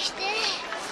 して。